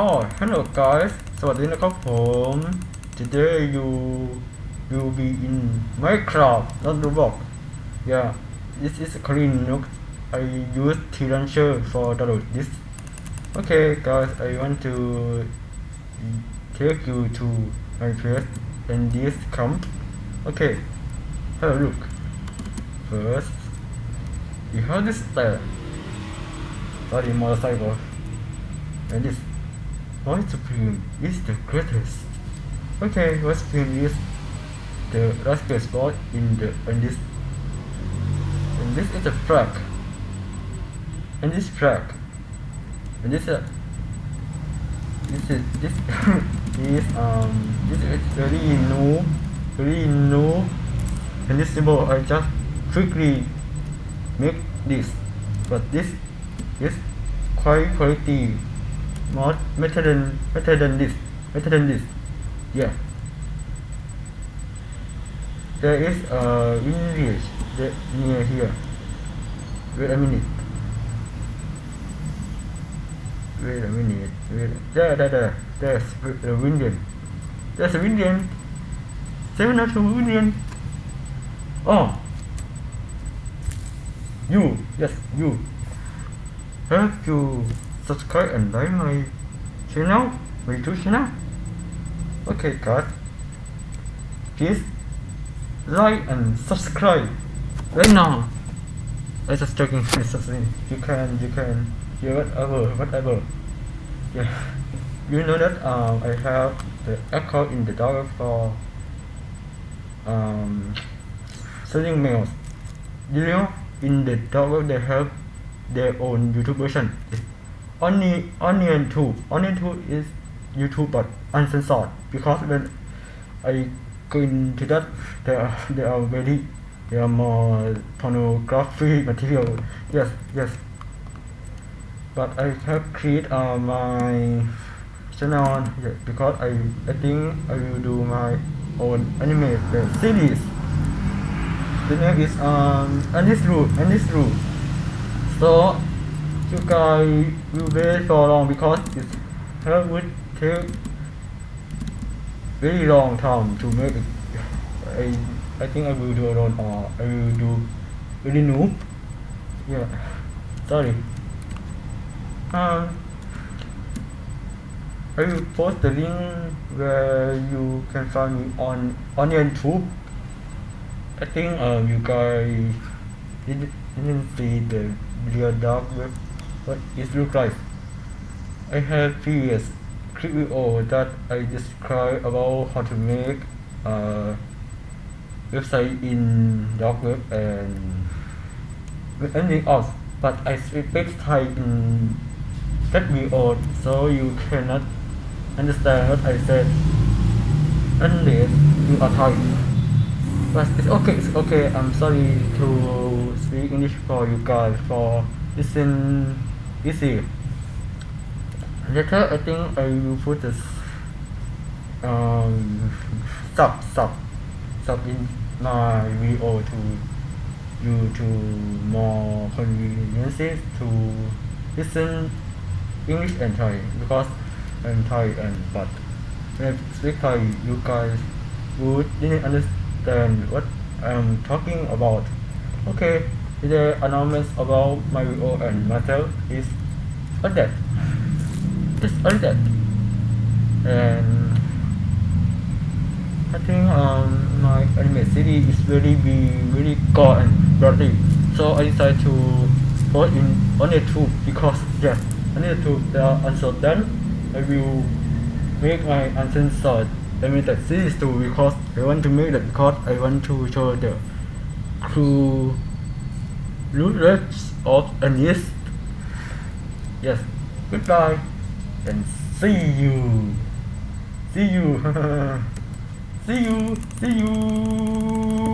Oh hello guys สวัสดีนะครับผม Today you will be in Minecraft not Roblox Yeah this is clean look I use T-Launcher for download this Okay guys I want to take you to my place and this camp Okay have a look First you have this stair Sorry motorcycle and this White Supreme is the greatest. Okay, White Supreme is the last spot in the in this and this is a flag. And this flag. And this uh, this is this is um this is very new very new and this symbol I just quickly make this but this is quite quality more better than better than this better than this. Yeah. There is a English that near here. Wait a minute. Wait a minute wait. There there there. There's a Indian there's a Indian seven of Indian oh. You yes you. Have you subscribe and like my channel, my YouTube channel. Okay guys, please like and subscribe right now. I just joking, it's just you can, you can, whatever, whatever. Yeah, you know that um, I have the account in the dark for um, sending mails. You know, in the dark they have their own YouTube version. Only onion 2 onion 2 is youtube but uncensored because when i go into that they are they are very they are more pornography material. Yes yes. But i have create uh, my channel because i i think i will do my own anime series. The name is um this rule so you guys will wait for long because it would take very long time to make it. I I think I will do alone or I will do really noob. Yeah. Sorry. Um I will post the link where you can find me on on YouTube. I think um you guys didn't, didn't see the real dark web what it looks like. I have previous video that I describe about how to make a website in dark web and anything else. But I speak Thai in that video so you cannot understand what I said unless you are Thai but it's okay it's okay. I'm sorry to speak English for you guys for listen easy later I think I will put this um sub sub sub in my video to you to more conveniences to listen English and Thai because I'm Thai and but when I speak Thai you guys would didn't understand what I'm talking about. Okay the announcements about my video and myself is all that. Just all that. And I think um, my anime city is really be really gore and bloody. So I decided to post in only two because yes, only two they are unsolved then I will make my uncensored animated series too because I want to make that because I want to show the crew roots of Anis. Yes, goodbye and see you. See you. see you. See you.